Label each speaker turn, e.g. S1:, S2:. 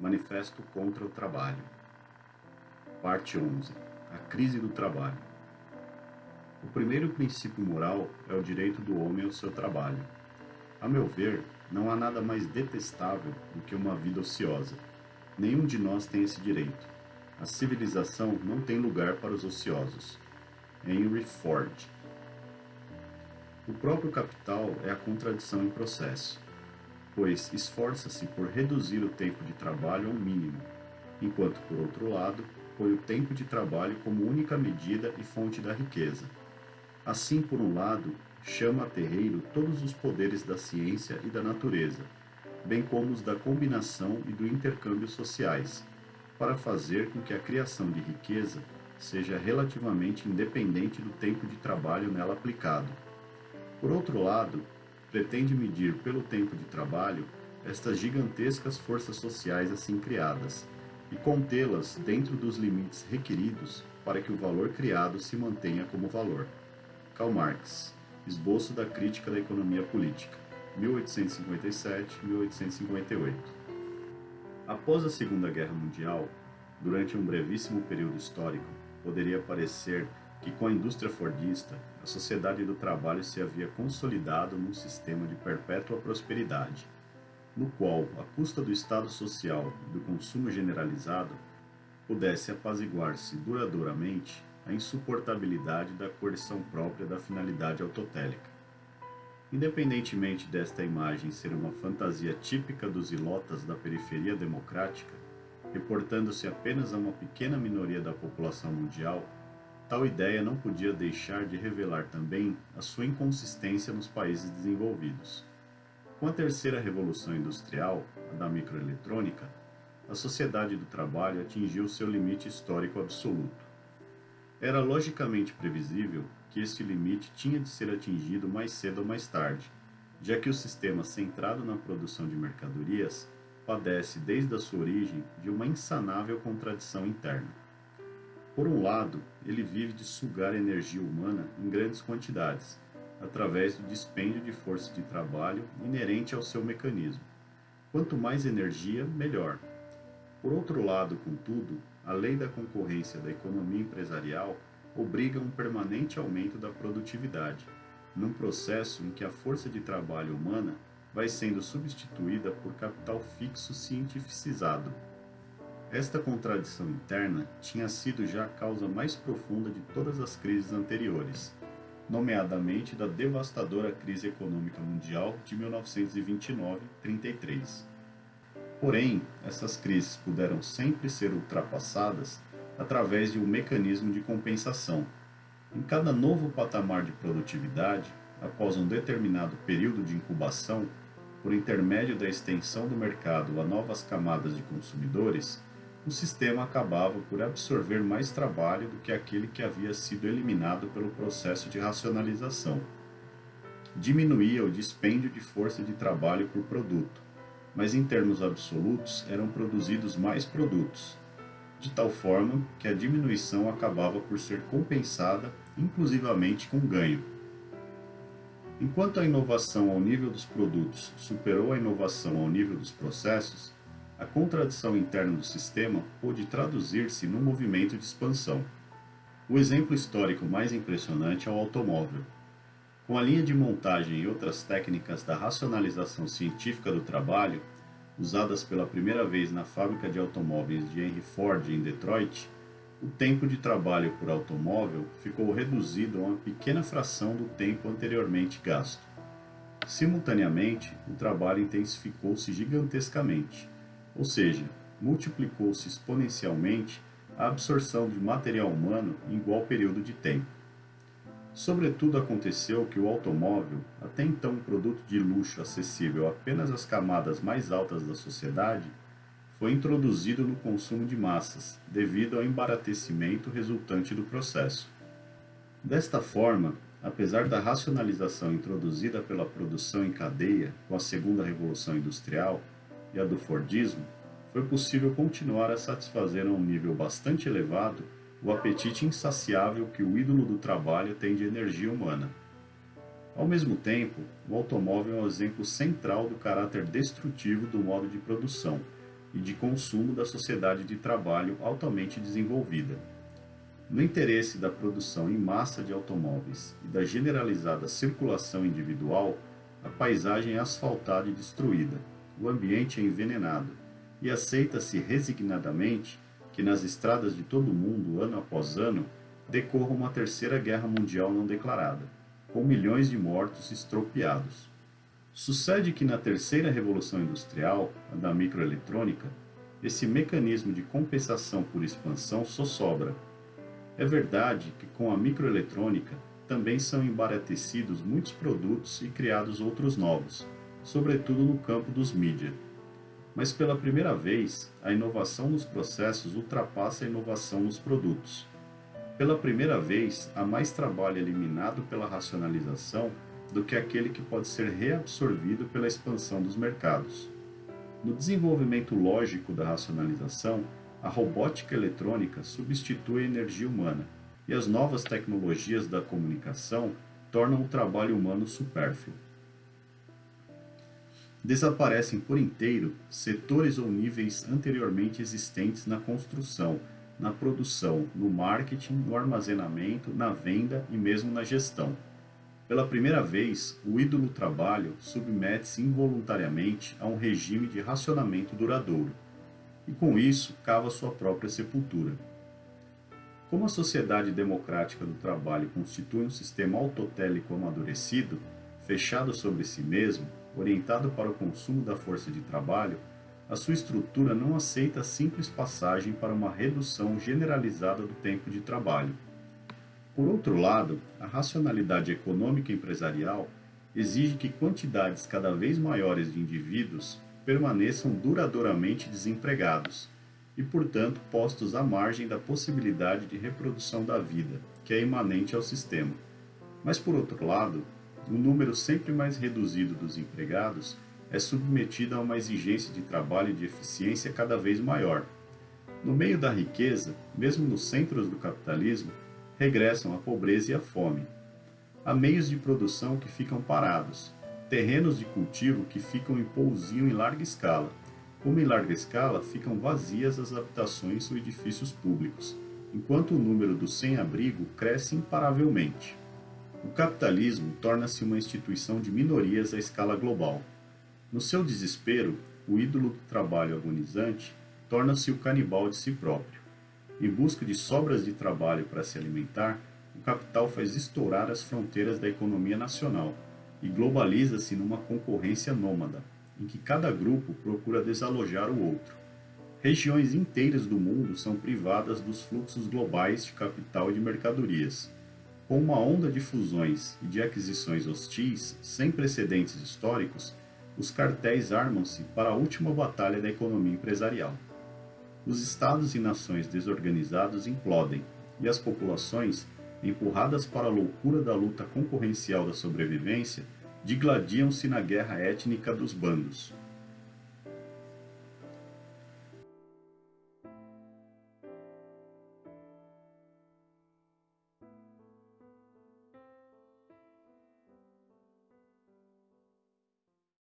S1: Manifesto contra o Trabalho Parte 11 A Crise do Trabalho O primeiro princípio moral é o direito do homem ao seu trabalho. A meu ver, não há nada mais detestável do que uma vida ociosa. Nenhum de nós tem esse direito. A civilização não tem lugar para os ociosos. Henry Ford O próprio capital é a contradição em processo pois esforça-se por reduzir o tempo de trabalho ao mínimo, enquanto, por outro lado, põe o tempo de trabalho como única medida e fonte da riqueza. Assim, por um lado, chama a terreiro todos os poderes da ciência e da natureza, bem como os da combinação e do intercâmbio sociais, para fazer com que a criação de riqueza seja relativamente independente do tempo de trabalho nela aplicado. Por outro lado, pretende medir pelo tempo de trabalho estas gigantescas forças sociais assim criadas e contê-las dentro dos limites requeridos para que o valor criado se mantenha como valor. Karl Marx, Esboço da Crítica da Economia Política, 1857-1858. Após a Segunda Guerra Mundial, durante um brevíssimo período histórico, poderia parecer que com a indústria fordista, a sociedade do trabalho se havia consolidado num sistema de perpétua prosperidade, no qual, à custa do Estado social e do consumo generalizado, pudesse apaziguar-se duradouramente a insuportabilidade da coerção própria da finalidade autotélica. Independentemente desta imagem ser uma fantasia típica dos ilotas da periferia democrática, reportando-se apenas a uma pequena minoria da população mundial, Tal ideia não podia deixar de revelar também a sua inconsistência nos países desenvolvidos. Com a terceira revolução industrial, a da microeletrônica, a sociedade do trabalho atingiu seu limite histórico absoluto. Era logicamente previsível que este limite tinha de ser atingido mais cedo ou mais tarde, já que o sistema centrado na produção de mercadorias padece desde a sua origem de uma insanável contradição interna. Por um lado, ele vive de sugar energia humana em grandes quantidades, através do dispêndio de força de trabalho inerente ao seu mecanismo. Quanto mais energia, melhor. Por outro lado, contudo, a lei da concorrência da economia empresarial obriga um permanente aumento da produtividade, num processo em que a força de trabalho humana vai sendo substituída por capital fixo cientificizado esta contradição interna tinha sido já a causa mais profunda de todas as crises anteriores, nomeadamente da devastadora crise econômica mundial de 1929-33. Porém, essas crises puderam sempre ser ultrapassadas através de um mecanismo de compensação. Em cada novo patamar de produtividade, após um determinado período de incubação, por intermédio da extensão do mercado a novas camadas de consumidores, o sistema acabava por absorver mais trabalho do que aquele que havia sido eliminado pelo processo de racionalização. Diminuía o dispêndio de força de trabalho por produto, mas em termos absolutos eram produzidos mais produtos, de tal forma que a diminuição acabava por ser compensada inclusivamente com ganho. Enquanto a inovação ao nível dos produtos superou a inovação ao nível dos processos, a contradição interna do sistema pôde traduzir-se num movimento de expansão. O exemplo histórico mais impressionante é o automóvel. Com a linha de montagem e outras técnicas da racionalização científica do trabalho, usadas pela primeira vez na fábrica de automóveis de Henry Ford em Detroit, o tempo de trabalho por automóvel ficou reduzido a uma pequena fração do tempo anteriormente gasto. Simultaneamente, o trabalho intensificou-se gigantescamente ou seja, multiplicou-se exponencialmente a absorção de material humano em igual período de tempo. Sobretudo aconteceu que o automóvel, até então um produto de luxo acessível apenas às camadas mais altas da sociedade, foi introduzido no consumo de massas, devido ao embaratecimento resultante do processo. Desta forma, apesar da racionalização introduzida pela produção em cadeia com a segunda revolução industrial, e a do Fordismo, foi possível continuar a satisfazer a um nível bastante elevado o apetite insaciável que o ídolo do trabalho tem de energia humana. Ao mesmo tempo, o automóvel é um exemplo central do caráter destrutivo do modo de produção, e de consumo da sociedade de trabalho altamente desenvolvida. No interesse da produção em massa de automóveis e da generalizada circulação individual, a paisagem é asfaltada e destruída, o ambiente é envenenado, e aceita-se resignadamente que nas estradas de todo o mundo, ano após ano, decorra uma terceira guerra mundial não declarada, com milhões de mortos estropiados. Sucede que na terceira revolução industrial, a da microeletrônica, esse mecanismo de compensação por expansão só sobra. É verdade que com a microeletrônica também são embaratecidos muitos produtos e criados outros novos, sobretudo no campo dos mídia. Mas pela primeira vez, a inovação nos processos ultrapassa a inovação nos produtos. Pela primeira vez, há mais trabalho eliminado pela racionalização do que aquele que pode ser reabsorvido pela expansão dos mercados. No desenvolvimento lógico da racionalização, a robótica eletrônica substitui a energia humana e as novas tecnologias da comunicação tornam o trabalho humano supérfluo. Desaparecem por inteiro setores ou níveis anteriormente existentes na construção, na produção, no marketing, no armazenamento, na venda e mesmo na gestão. Pela primeira vez, o ídolo trabalho submete-se involuntariamente a um regime de racionamento duradouro, e com isso cava sua própria sepultura. Como a sociedade democrática do trabalho constitui um sistema autotélico amadurecido, fechado sobre si mesmo, orientado para o consumo da força de trabalho, a sua estrutura não aceita a simples passagem para uma redução generalizada do tempo de trabalho. Por outro lado, a racionalidade econômica empresarial exige que quantidades cada vez maiores de indivíduos permaneçam duradouramente desempregados e, portanto, postos à margem da possibilidade de reprodução da vida, que é imanente ao sistema. Mas, por outro lado, o número sempre mais reduzido dos empregados é submetida a uma exigência de trabalho e de eficiência cada vez maior. No meio da riqueza, mesmo nos centros do capitalismo, regressam a pobreza e a fome. Há meios de produção que ficam parados, terrenos de cultivo que ficam em pousio em larga escala, como em larga escala ficam vazias as habitações ou edifícios públicos, enquanto o número dos sem-abrigo cresce imparavelmente. O capitalismo torna-se uma instituição de minorias à escala global. No seu desespero, o ídolo do trabalho agonizante torna-se o canibal de si próprio. Em busca de sobras de trabalho para se alimentar, o capital faz estourar as fronteiras da economia nacional e globaliza-se numa concorrência nômada, em que cada grupo procura desalojar o outro. Regiões inteiras do mundo são privadas dos fluxos globais de capital e de mercadorias. Com uma onda de fusões e de aquisições hostis sem precedentes históricos, os cartéis armam-se para a última batalha da economia empresarial. Os estados e nações desorganizados implodem, e as populações, empurradas para a loucura da luta concorrencial da sobrevivência, digladiam-se na guerra étnica dos bandos.